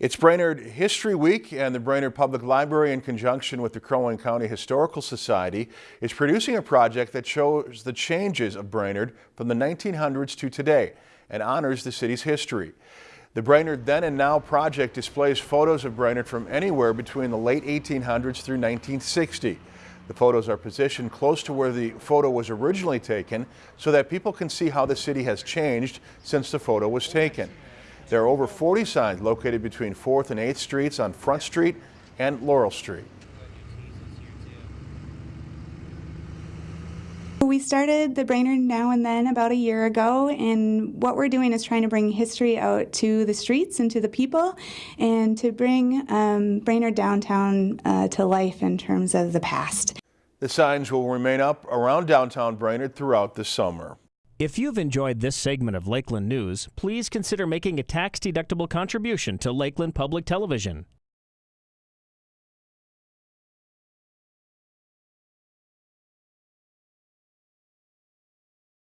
It's Brainerd History Week and the Brainerd Public Library in conjunction with the Crow Wing County Historical Society is producing a project that shows the changes of Brainerd from the 1900s to today and honors the city's history. The Brainerd Then and Now project displays photos of Brainerd from anywhere between the late 1800s through 1960. The photos are positioned close to where the photo was originally taken so that people can see how the city has changed since the photo was taken. There are over 40 signs located between 4th and 8th Streets on Front Street and Laurel Street. We started the Brainerd Now and Then about a year ago, and what we're doing is trying to bring history out to the streets and to the people, and to bring um, Brainerd downtown uh, to life in terms of the past. The signs will remain up around downtown Brainerd throughout the summer. If you've enjoyed this segment of Lakeland News, please consider making a tax-deductible contribution to Lakeland Public Television.